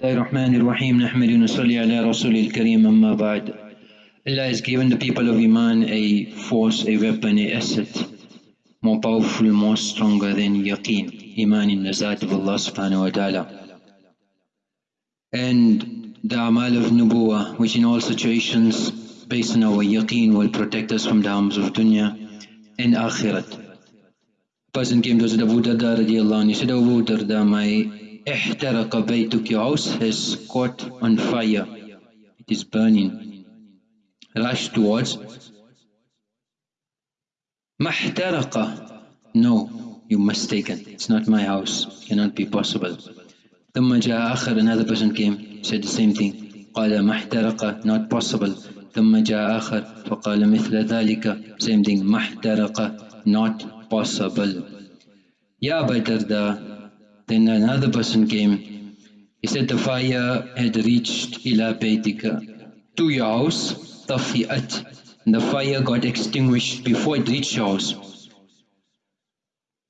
الله الرحمن الرحيم نحمد ونصلي على رسول الكريم أما بعد Allah has given the people of Iman a force, a weapon, a asset more powerful, more stronger than yaqeen, Iman in the Zat of Allah subhanahu wa ta'ala. And the Amal of Nubuwa, which in all situations based on our yaqeen will protect us from the harms of dunya and akhirat. Person came to Abu Darda radiallahu anhu, he said, Abu Darda, my احترق بيتك house has caught on fire it is burning rush towards محترق no you mistaken it's not my house cannot be possible ثم جاء آخر another person came said the same thing قال محترق not possible ثم جاء آخر فقال مثل ذلك same thing محترق not possible يا أبا الدرداء then another person came. He said the fire had reached ila baytika, to your house, tafi'at. And the fire got extinguished before it reached your house.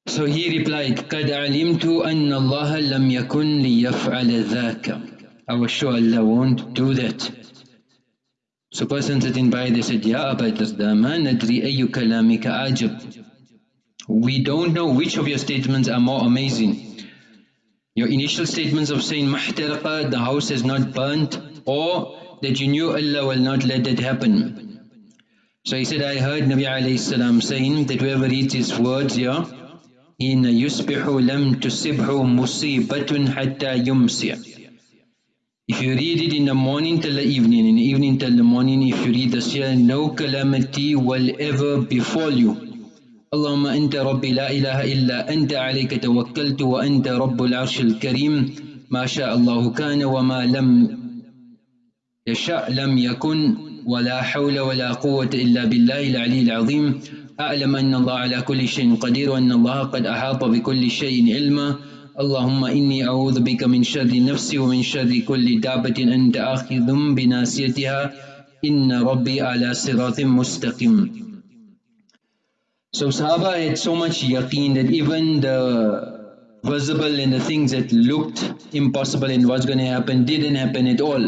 So he replied, قَدْ عَلِمْتُ أَنَّ اللَّهَ لَمْ يَكُنْ لِيَفْعَلَ ذَاكَ I was sure Allah won't do that. So person sitting by, they said, Ya Aba Darda, ma nadri ayu kalamika ajab. We don't know which of your statements are more amazing. Your initial statements of saying mahtaraqa, the house has not burnt, or that you knew Allah will not let that happen. So he said, I heard Nabi alayhi salam saying that whoever reads his words here, in yusbihu lam tusibhu musibatun hatta yumsiya. If you read it in the morning till the evening, in the evening till the morning, if you read this here, no calamity will ever befall you. اللهم أنت ربي لا إله إلا أنت عليك توكلت وأنت رب العرش الكريم. ما شاء الله كان وما لم يشاء لم يكن ولا حول ولا قوة إلا بالله العلي العظيم. أعلم أن الله على كل شيء قدير وأن الله قد أحاط بكل شيء علما. اللهم إني أعوذ بك من شر نفسي ومن شر كل دابة. أنت آخذ بناسيتها إن ربي على صراط مستقيم. So Sahaba had so much yaqeen that even the visible and the things that looked impossible and what's going to happen didn't happen at all.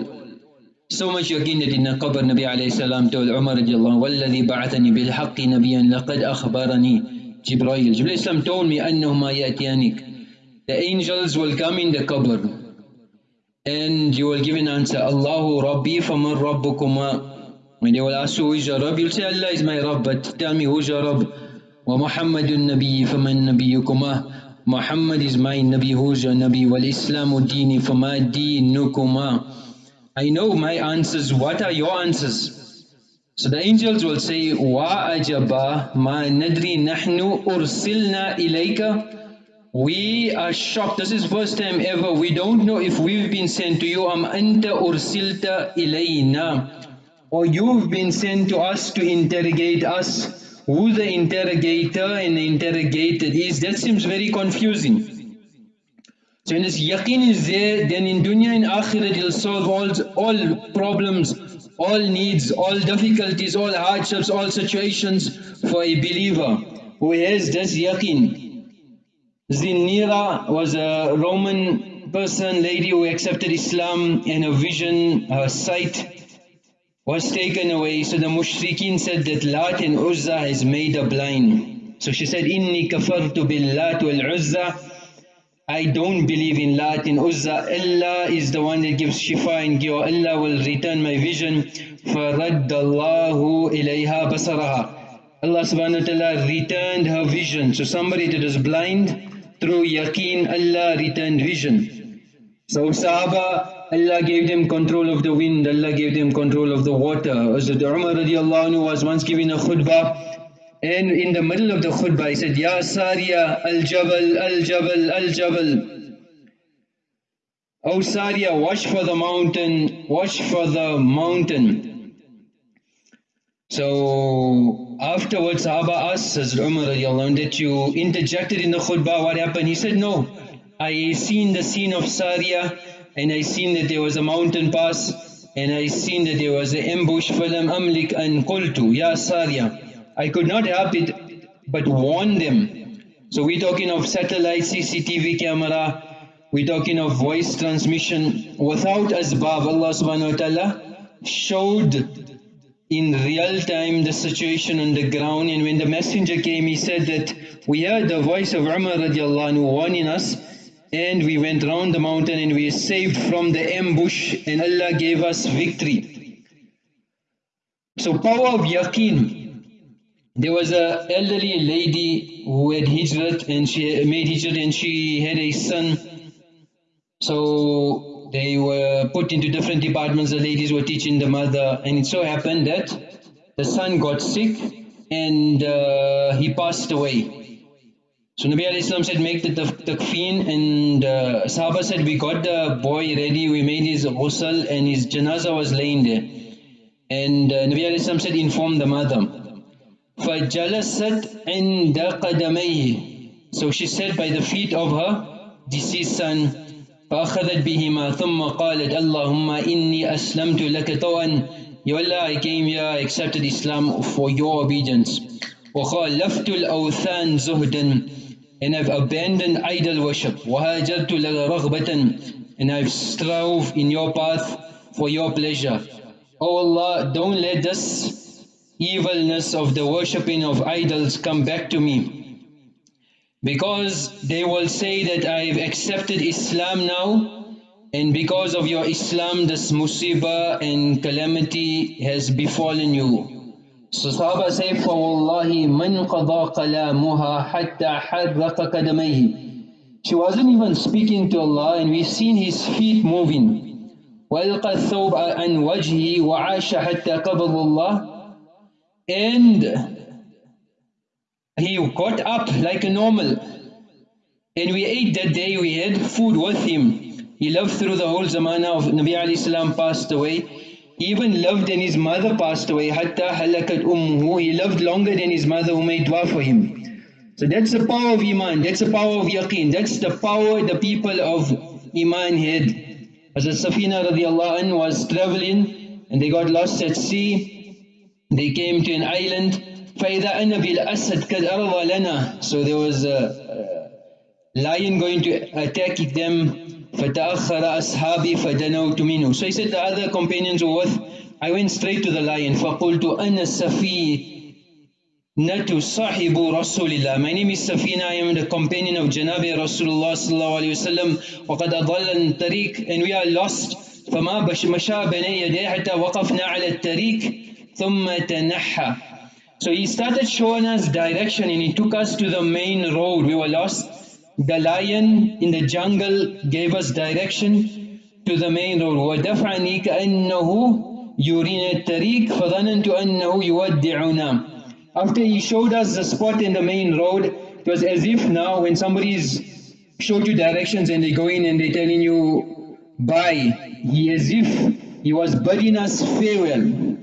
So much yaqeen that in the qabr Nabi alayhi salam told Umar radiallahu وَالَّذِي بَعَثَنِي بِالْحَقِّ نَبِيًّا لَقَدْ أَخْبَرَنِي Jibreel. Jibreel Islam told me أَنَّهُمَا يَأْتِيَانِكَ The angels will come in the qabr and you will give an answer Allahu Rabbi faman Rabbukuma When they will ask you who is your Rabb, you'll say Allah is my Rabb but tell me who is your Rabb ومحمد النبي فمن نبيكما Muhammad is my Nabi, who's your Nabi, wal Islamu dini, fama. I know my answers, what are your answers? So the angels will say, Wa ajaba ma nadri nahnu ursilna ilayka. We are shocked, this is first time ever, we don't know if we've been sent to you, am anta ursilta ilayna. Or you've been sent to us to interrogate us who the interrogator and the interrogated is, that seems very confusing. So when this yaqeen is there, then in dunya and akhirat it will solve all, all problems, all needs, all difficulties, all hardships, all situations for a believer who has this yaqeen. Zinira was a Roman person, lady who accepted Islam and her vision, her sight was taken away. So the mushrikeen said that Lat and Uzza has made her blind. So she said, Inni kafartu bil Lat wal Uzza. I don't believe in Lat and Uzza. Allah is the one that gives shifa and cure. Allah will return my vision. فَرَدَّ اللَّهُ إِلَيْهَا بَصَرَهَا Allah subhanahu wa ta'ala returned her vision. So somebody that was blind, through yaqeen, Allah returned vision. So Sahaba Allah gave them control of the wind, Allah gave them control of the water. Hazrat Umar radiallahu anhu was once giving a khutbah and in the middle of the khutbah he said, Ya Sariya al-Jabal, al-Jabal, al-Jabal. O Sariya, watch for the mountain, watch for the mountain. So afterwards Sahaba asked Hazrat Umar radiallahu anhu that you interjected in the khutbah, what happened? He said, no, I seen the scene of Sariya and I seen that there was a mountain pass and I seen that there was an ambush فَلَمْ أَمْلِكْ أَنْ قُلْتُ Ya Sarya I could not help it but warn them. So we're talking of satellite CCTV camera we're talking of voice transmission without asbab. Allah subhanahu wa ta'ala showed in real time the situation on the ground and when the messenger came he said that we heard the voice of Umar radiallahu anhu warning us and we went round the mountain and we saved from the ambush and Allah gave us victory. So power of yaqeen. There was a elderly lady who had hijrat and she made hijrat and she had a son. So they were put into different departments, the ladies were teaching the mother and it so happened that the son got sick and uh, he passed away. So Nabi Islam said, make the takfeen and uh, Sahaba said, we got the boy ready, we made his ghusl and his janaza was laying there. And uh, Nabi Islam said, inform the mother. فَجَلَسَتْ عِنْدَ قَدَمَيْهِ So she sat by the feet of her deceased son. فَأَخَذَتْ بِهِمَا ثُمَّ قَالَتْ اللَّهُمَّ إِنِّي أَسْلَمْتُ لَكَ طَوْعًا Ya Allah, I came here, I accepted Islam for your obedience. وَخَالَفْتُ الْأَوْثَانِ زُهْدًا and I've abandoned idol worship. وَهَاجَرْتُ رَغْبَةً And I've strove in your path for your pleasure. Oh Allah, don't let this evilness of the worshipping of idols come back to me. Because they will say that I've accepted Islam now and because of your Islam this musibah and calamity has befallen you. Sahaba say, فَوَاللَّهِ مَنْ قَضَى قَلَامُهَا حَتَّى حَرَّقَ قَدَمَيْهِ She wasn't even speaking to Allah and we've seen his feet moving. وَأَلْقَى الثَّوْبَ عَنْ وَجْهِهِ وَعَاشَ حَتَّى قَبَضَ اللَّهِ And he got up like a normal. And we ate that day, we had food with him. He lived through the whole zamana of Nabi alayhi salam passed away. He even loved and his mother passed away. Hatta halakat ummuhu. He loved longer than his mother who made dua for him. So that's the power of Iman. That's the power of Yaqeen. That's the power the people of Iman had. As Safina radiallahu anh was traveling and they got lost at sea. They came to an island. فَإِذَا أَنَّ بِالْأَسَدْ قَدْ أَرْضَ لَنَا So there was a, a lion going to attack them فَتَأَخَّرَ أَصْحَابِي فَدَنَوْتُ مِنْهُ So he said the other companions were with, I went straight to the lion. فَقُلْتُ أَنَا السَّفِينَةُ صَاحِبُ رَسُولِ اللَّهِ My name is Safina, I am the companion of Janabi Rasulullah sallallahu alayhi wa sallam وَقَدْ أَضَلَّ الطَّرِيقِ And we are lost. فما مشى بين يديه حتى وقفنا على الطريق ثم تنحى So he started showing us direction and he took us to the main road. We were lost. The lion in the jungle gave us direction to the main road. وَدَفْعَنِي كَأَنَّهُ يُرِينَ الطَّرِيقِ فَظَنَنْتُ أَنَّهُ يُوَدِّعُنَا After he showed us the spot in the main road, it was as if now when somebody's showed you directions and they go in and they're telling you bye, he as if he was bidding us farewell.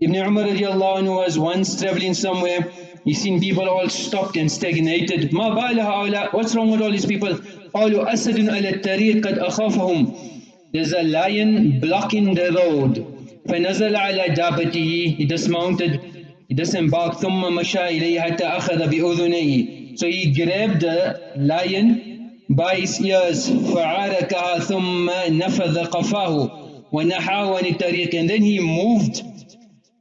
Ibn Umar was once traveling somewhere He's seen people all stopped and stagnated. ما بال What's wrong with all these people? قالوا أسد على الطريق قد أخافهم. There's a lion blocking the road. فنزل على دابته. He dismounted. He disembarked. ثم مشى إليه حتى أخذ بأذنيه. So he grabbed the lion by his ears. فعاركها ثم نفذ قفاه ونحاه عن الطريق. And then he moved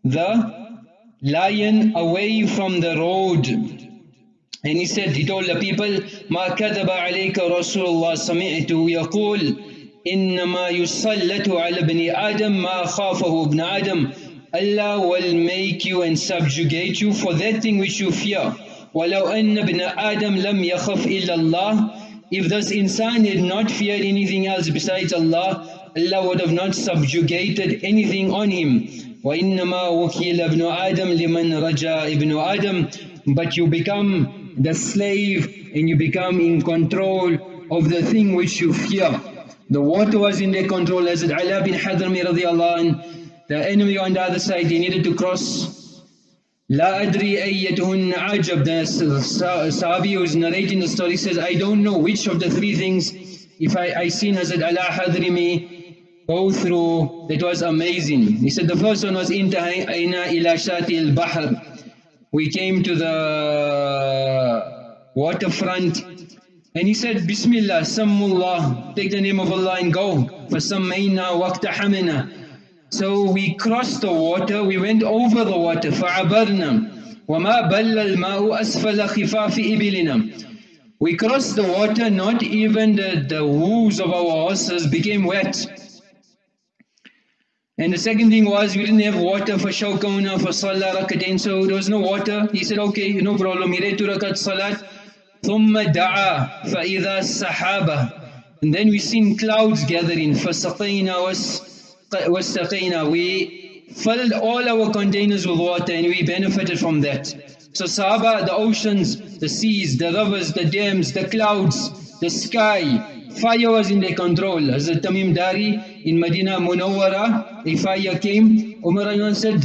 the lion away from the road. And he said, he told the people, ما كذب عليك رسول الله سمعته يقول إنما يسلط على ابن آدم ما خافه ابن آدم Allah will make you and subjugate you for that thing which you fear. ولو أن ابن آدم لم يخف إلا الله If this insan had not feared anything else besides Allah, Allah would have not subjugated anything on him. وإنما وكيل ابن آدم لمن رجا ابن آدم but you become the slave and you become in control of the thing which you fear. The water was in their control Hazrat Ala bin Hadrami radiallahu anh, the enemy on the other side they needed to cross La adri ayyatuhun عجب the Sahabi who is narrating the story says, I don't know which of the three things, if I, I seen Hazrat Ala Hadrami go through, that was amazing. He said the first one was Intahayna ila shati al-bahr. We came to the waterfront And he said, Bismillah, Sammullah, take the name of Allah and go. فَسَمَّيْنَا وَاقْتَحَمِنَا So we crossed the water, we went over the water, فَعَبَرْنَا وَمَا بَلَّ الْمَاءُ أَسْفَلَ خِفَافِ إِبِلِنَا We crossed the water, not even the, the hooves of our horses became wet. And the second thing was, we didn't have water for shawkuna, for salah, rakatain, so there was no water. He said, okay, no problem, he read two rakat salat. ثم دعا فإذا السحابة and then we seen clouds gathering فسقينا واستقينا we filled all our containers with water and we benefited from that so Sahaba, the oceans, the seas, the rivers, the dams, the clouds, the sky, fire was in their control. Hazrat Tamim Dari in Medina Munawwara, a fire came, Umar said,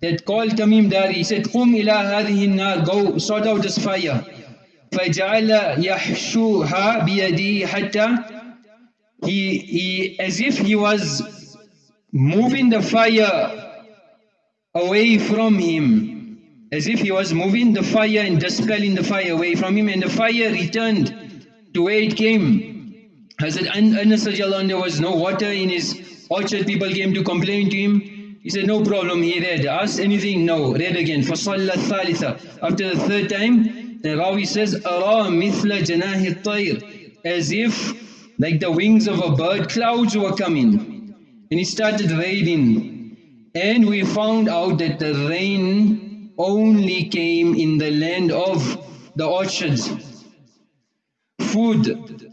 that called Tamim Dari, he said, قُمْ إِلَىٰ هَذِهِ النَّارِ Go sort out this fire. فجعل يحشوها بيديه حتى he, he as if he was moving the fire away from him as if he was moving the fire and dispelling the fire away from him and the fire returned to where it came Hazrat Anas there was no water in his orchard people came to complain to him he said no problem he read asked anything no read again فصلى الثالثة after the third time the Rawi says, أَرَى مِثْلَ جَنَاهِ الطَّيْرِ As if, like the wings of a bird, clouds were coming. And it started raining. And we found out that the rain only came in the land of the orchards. Food.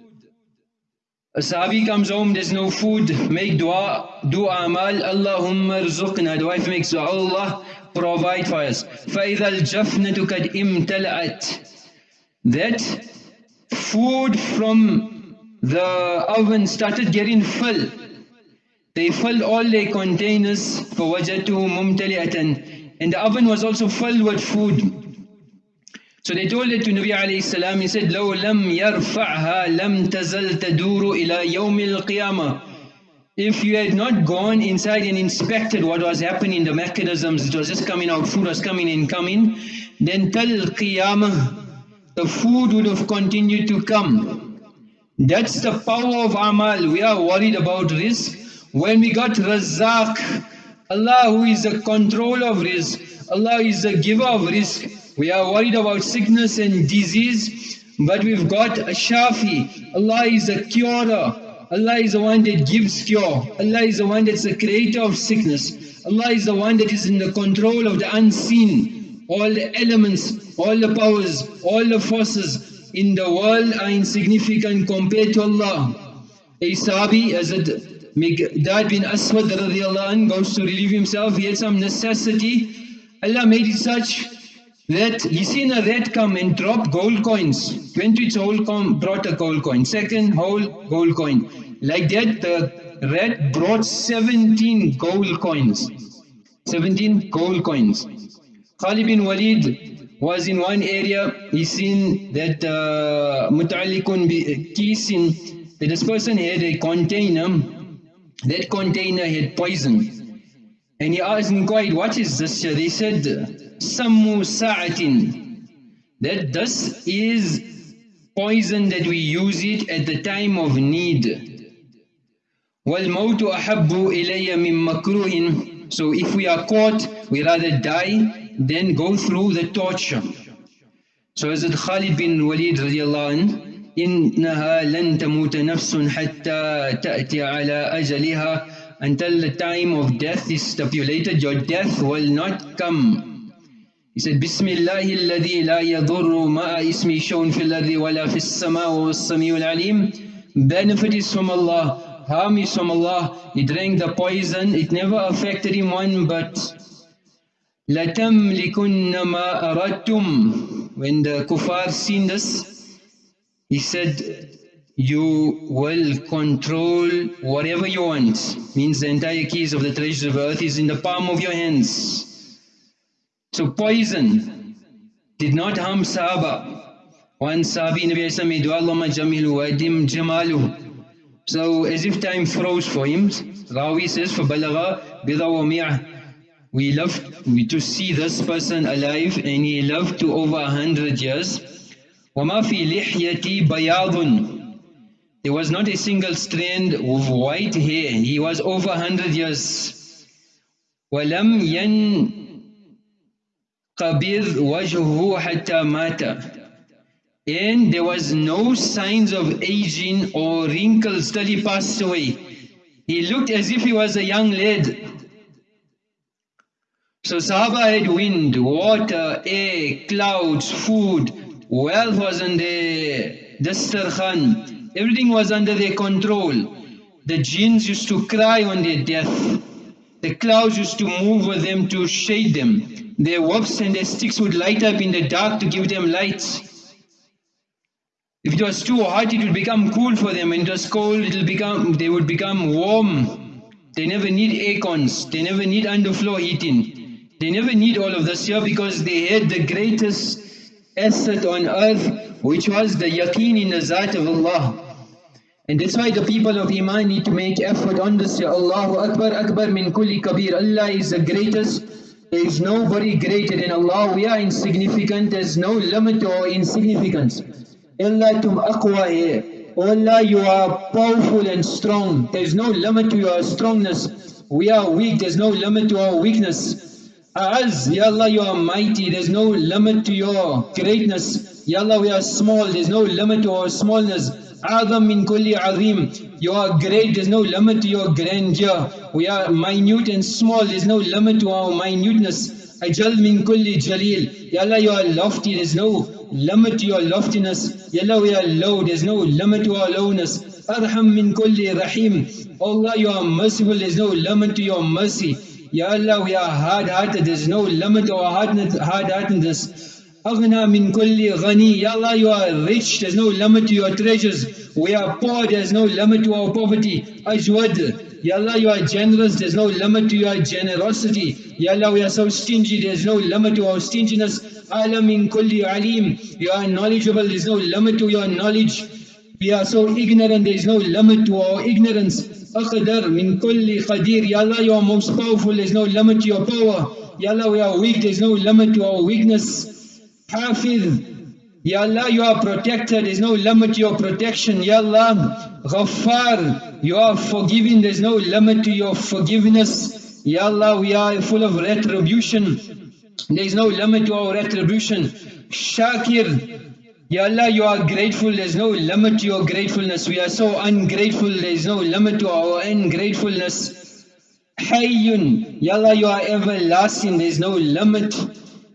A Sahabi comes home, there's no food, make dua, do amal, Allahumma rzuqna. The wife makes dua, Allah provide for us. فَإِذَا الْجَفْنَةُ قَدْ إِمْتَلَأَتْ That food from the oven started getting full. They filled all their containers فَوَجَدْتُهُ مُمْتَلِئَةً And the oven was also filled with food. So they told it to Nabi alayhi salam, he said, لَوْ لَمْ يَرْفَعْهَا لَمْ تَزَلْ تَدُورُ إِلَى يَوْمِ الْقِيَامَةِ If you had not gone inside and inspected what was happening, the mechanisms, it was just coming out, food was coming in, coming, then تَلْ قِيَامَةِ The food would have continued to come. That's the power of amal. We are worried about rizq. When we got Razzaq, Allah who is the controller of rizq, Allah is the giver of rizq, we are worried about sickness and disease, but we've got a Shafi. Allah is the curer. Allah is the one that gives cure. Allah is the one that's the creator of sickness. Allah is the one that is in the control of the unseen. All the elements, all the powers, all the forces in the world are insignificant compared to Allah. A Sahabi, as Miqdad bin Aswad anh, goes to relieve himself, he had some necessity. Allah made it such that he seen a rat come and drop gold coins. Went to its hole, come, brought a gold coin. Second hole, gold coin. Like that, the rat brought 17 gold coins. 17 gold coins. Khalid bin Walid was in one area, he seen that uh, muta'allikun kisin, that this person had a container, that container had poison. And he asked, inquired, what is this? They said, Sammu sa'atin. That this is poison that we use it at the time of need. وَالْمَوْتُ أَحَبُّ إِلَيَّ مِن مَكْرُوهٍ So if we are caught, we rather die than go through the torture. So it Khalid bin Walid radiallahu anh, إِنَّهَا لَن تَمُوتَ نَفْسٌ حَتَّى تَأْتِي عَلَى أَجَلِهَا Until the time of death is stipulated, your death will not come. He said, بسم الله الذي لا يضر ما اسمي شون في الأرض ولا في السماء والسميع العليم Benefit is from Allah harm is from Allah. He drank the poison. It never affected him one but لَتَمْلِكُنَّ مَا أَرَدْتُمْ When the kuffar seen this, he said, you will control whatever you want. Means the entire keys of the treasures of earth is in the palm of your hands. So poison did not harm Sahaba. One Sahabi Nabi Isa made Allahumma jamilu wa dim jamalu. So as if time froze for him, Rawi says, فَبَلَغَ بِضَوَمِعَ We love we to see this person alive and he lived to over a hundred years. وَمَا فِي لِحْيَتِي بَيَاضٌ There was not a single strand of white hair. He was over 100 years. وَلَمْ يَنْقَبِضْ وَجْهُهُ حَتَّى مَاتَ and there was no signs of aging or wrinkles till he passed away. He looked as if he was a young lad. So Sahaba had wind, water, air, clouds, food, wealth was in their dastarkhan, everything was under their control. The jinns used to cry on their death. The clouds used to move with them to shade them. Their whips and their sticks would light up in the dark to give them light. If it was too hot, it would become cool for them. When it was cold, it'll become they would become warm. They never need aircons. They never need underfloor heating. They never need all of this here because they had the greatest asset on earth, which was the yaqeen in the zat of Allah. And that's why the people of Iman need to make effort on this. Ya Allahu Akbar, Akbar min kulli kabir. Allah is the greatest. There is nobody greater than Allah. We are insignificant. There's no limit to our insignificance. Allah tum aqwa here. Allah, you are powerful and strong. There's no limit to your strongness. We are weak. There's no limit to our weakness. As, Ya Allah, you are mighty. There's no limit to your greatness. Ya Allah, we are small. There's no limit to our smallness. Adam min kulli azim. You are great. There's no limit to your grandeur. We are minute and small. There's no limit to our minuteness. Ajal min kulli jaleel. Ya Allah, you are lofty. There's no limit to your loftiness. Ya Allah, we are low. There's no limit to our lowness. Arham min kulli rahim. Allah, you are merciful. There's no limit to your mercy. Ya Allah, we are hard-hearted. There's no limit to our hard-heartedness. Aghna min kulli ghani. Ya Allah, you are rich. There's no limit to your treasures. We are poor. There's no limit to our poverty. Ajwad. Ya Allah, you are generous. There's no limit to your generosity. Ya Allah, we are so stingy. There's no limit to our stinginess. Alam min kulli alim. You are knowledgeable, there is no limit to your knowledge. We are so ignorant, there is no limit to our ignorance. Aqdar min kulli qadir. Ya Allah, you are most powerful, there is no limit to your power. Ya Allah, we are weak, there is no limit to our weakness. Hafiz. Ya Allah, you are protected, there is no limit to your protection. Ya Allah, Ghaffar, you are forgiving, there is no limit to your forgiveness. Ya Allah, we are full of retribution. There is no limit to our retribution. Shakir, Ya Allah, you are grateful. There's no limit to your gratefulness. We are so ungrateful. There's no limit to our ungratefulness. Hayyun, Ya Allah, you are everlasting. There's no limit.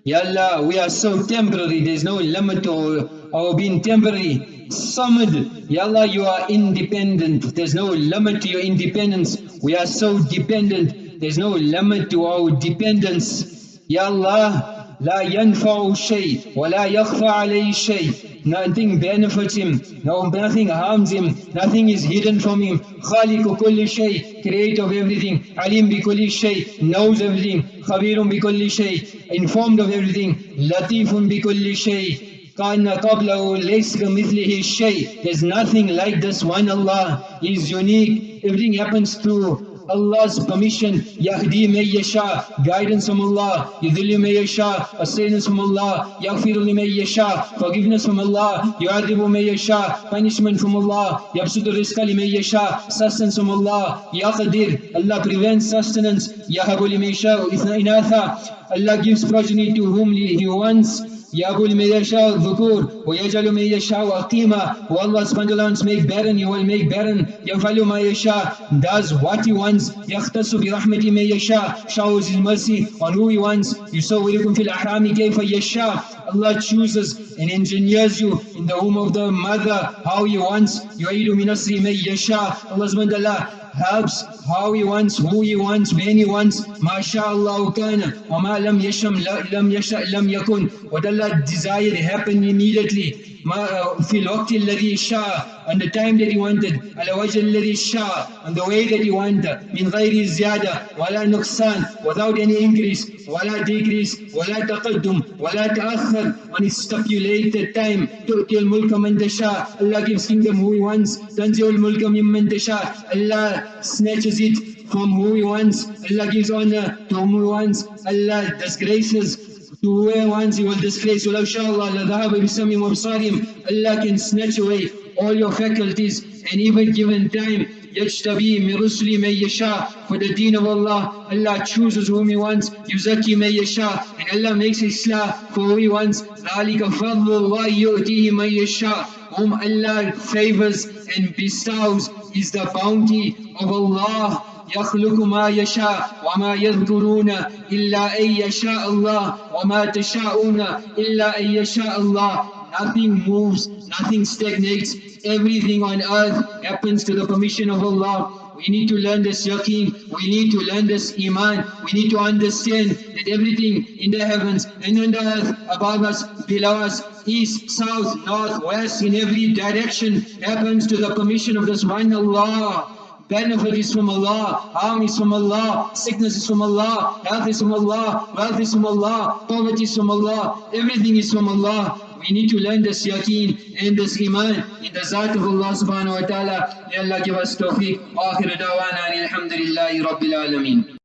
Ya Allah, we are so temporary. There's no limit to our, being temporary. Samad, Ya Allah, you are independent. There's no limit to your independence. We are so dependent. There's no limit to our dependence. Ya Allah, لا ينفع شيء ولا يخفى عليه شيء nothing benefits him no, nothing harms him nothing is hidden from him خالق كل شيء creator of everything عليم بكل شيء knows everything خبير بكل شيء informed of everything لطيف بكل شيء كان قبله ليس كمثله شيء there's nothing like this one Allah He's unique everything happens through Allah's permission, Yahdi may yasha, guidance from Allah, Yudhilli may yasha, assistance from Allah, Yaghfiru may yasha, forgiveness from Allah, Yu'adibu may yasha, punishment from Allah, Yabsudu rizqa may yasha, sustenance from Allah, Yaqdir, Allah prevents sustenance, Yahabu may yasha, inatha, Allah gives progeny to whom He wants, يقول من يشاء الذكور ويجعل من يشاء أقيما who Allah subhanahu make barren he will make barren يفعل ما يشاء does what he wants يختص برحمة من يشاء shows his mercy on who he wants يصوركم في الأحرام كيف يشاء Allah chooses and engineers you in the womb of the mother how he wants يعيد من نصر من يشاء Allah subhanahu wa ta'ala helps how he wants, who he wants, when he wants. MashaAllah kana. وَمَا لَمْ يَشَمْ لَمْ يَشَأْ لَمْ يَكُنْ What Allah desired happened immediately. في الوقت الذي شاء on the time that he wanted على وجه الذي شاء on the way that he wanted من غير زيادة ولا نقصان without any increase ولا decrease ولا تقدم ولا تأخر on his stipulated time تؤتي الملك من تشاء Allah gives kingdom who he wants تنزع الملك ممن تشاء Allah snatches it from who he wants Allah gives honor to whom he wants Allah disgraces to to where once He will displace. ولو شاء الله لذهب بسمهم وابصارهم Allah can snatch away all your faculties and even given time يجتبي من رسل من يشاء for the deen of Allah Allah chooses whom He wants يزكي من يشاء and Allah makes Islam for who He wants ذلك فضل الله يؤتيه من يشاء whom Allah favors and bestows is the bounty of Allah يخلق ما يشاء وما يذكرون إلا أن يشاء الله وما تشاءون إلا أن يشاء الله Nothing moves, nothing stagnates. Everything on earth happens to the permission of Allah. We need to learn this yaqeen. We need to learn this iman. We need to understand that everything in the heavens and on the earth, above us, below us, east, south, north, west, in every direction happens to the permission of this one Allah. Benefit is from Allah, harm is from Allah, sickness is from Allah, health is from Allah, wealth is from Allah, poverty is from Allah, everything is from Allah. We need to learn this yaqeen and this iman in the zat of Allah subhanahu wa ta'ala. May Allah give us tawfiq. Akhir da'wana alhamdulillahi rabbil alameen.